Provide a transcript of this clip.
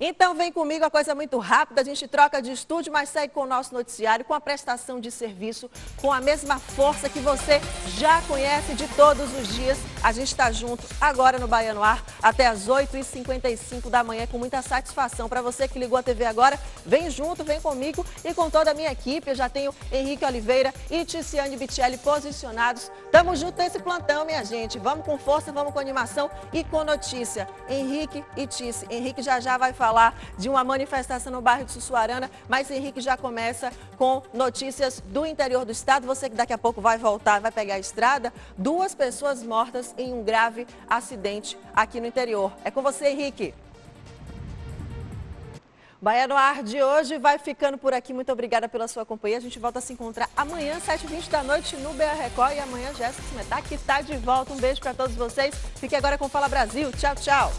Então vem comigo, a coisa é muito rápida, a gente troca de estúdio, mas segue com o nosso noticiário, com a prestação de serviço, com a mesma força que você já conhece de todos os dias. A gente está junto agora no Baiano Ar, até as 8h55 da manhã, com muita satisfação. Para você que ligou a TV agora, vem junto, vem comigo e com toda a minha equipe. Eu já tenho Henrique Oliveira e Ticiane Bitelli posicionados. Tamo junto nesse plantão, minha gente. Vamos com força, vamos com animação e com notícia. Henrique e Tice. Henrique já já vai falar falar de uma manifestação no bairro de Sussuarana, mas Henrique já começa com notícias do interior do estado. Você que daqui a pouco vai voltar, vai pegar a estrada, duas pessoas mortas em um grave acidente aqui no interior. É com você, Henrique. Bahia no Ar de hoje vai ficando por aqui. Muito obrigada pela sua companhia. A gente volta a se encontrar amanhã, 7h20 da noite, no BR Record. E amanhã, Jéssica Smetá, que está de volta. Um beijo para todos vocês. Fique agora com Fala Brasil. Tchau, tchau.